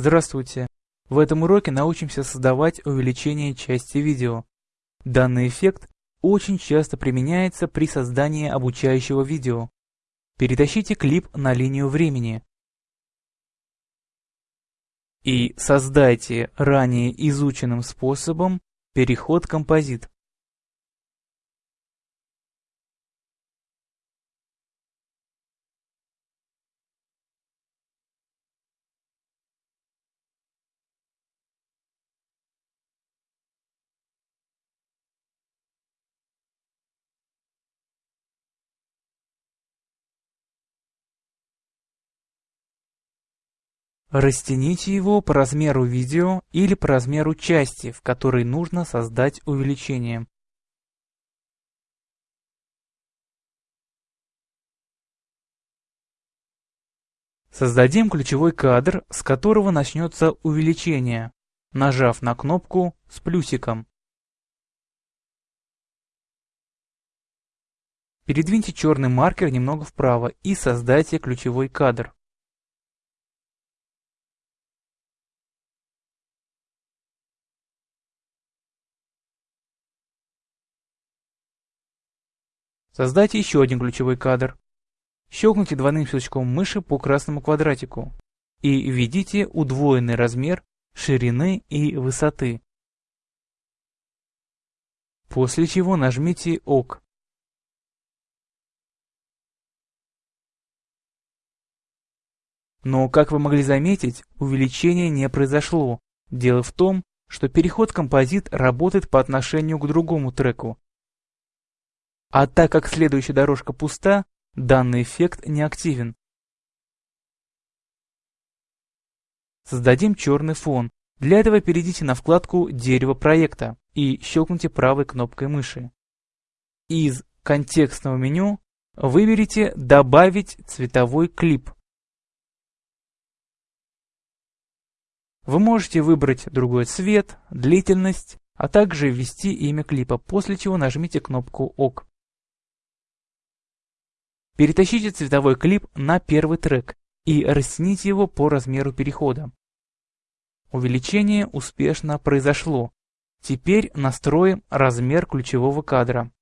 Здравствуйте! В этом уроке научимся создавать увеличение части видео. Данный эффект очень часто применяется при создании обучающего видео. Перетащите клип на линию времени. И создайте ранее изученным способом переход композит. Растяните его по размеру видео или по размеру части, в которой нужно создать увеличение. Создадим ключевой кадр, с которого начнется увеличение, нажав на кнопку с плюсиком. Передвиньте черный маркер немного вправо и создайте ключевой кадр. Создайте еще один ключевой кадр. Щелкните двойным щелчком мыши по красному квадратику и введите удвоенный размер ширины и высоты. После чего нажмите ОК. Но, как вы могли заметить, увеличение не произошло. Дело в том, что переход композит работает по отношению к другому треку, а так как следующая дорожка пуста, данный эффект не активен. Создадим черный фон. Для этого перейдите на вкладку «Дерево проекта» и щелкните правой кнопкой мыши. Из контекстного меню выберите «Добавить цветовой клип». Вы можете выбрать другой цвет, длительность, а также ввести имя клипа, после чего нажмите кнопку «Ок». Перетащите цветовой клип на первый трек и растяните его по размеру перехода. Увеличение успешно произошло. Теперь настроим размер ключевого кадра.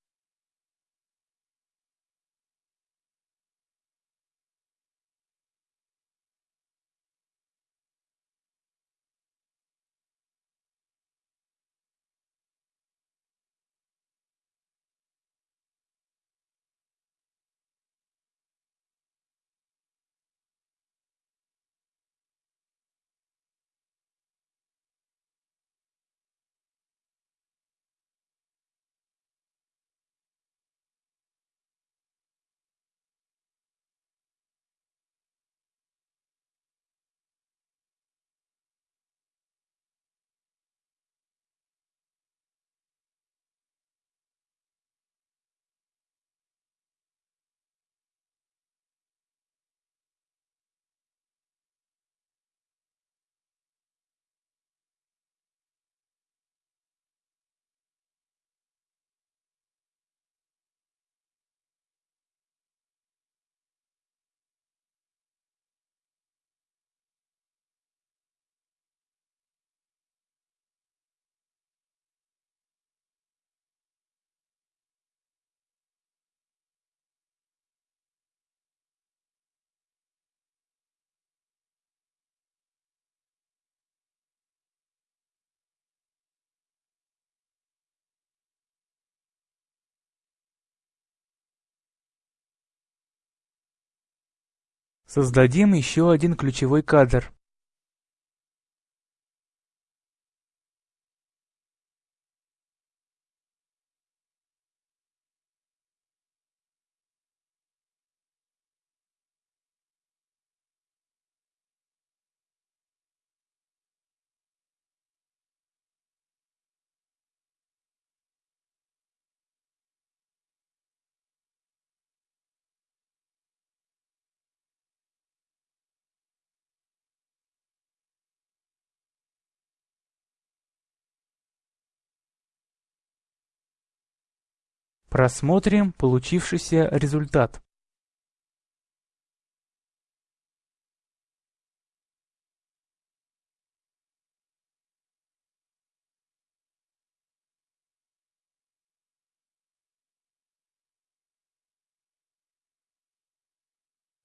Создадим еще один ключевой кадр. Рассмотрим получившийся результат.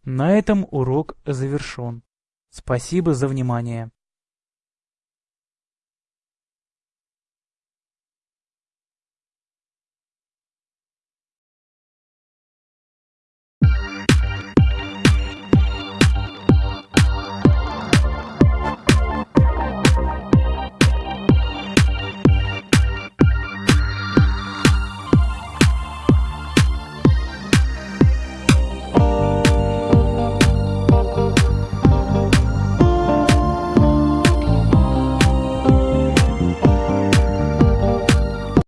На этом урок завершен. Спасибо за внимание.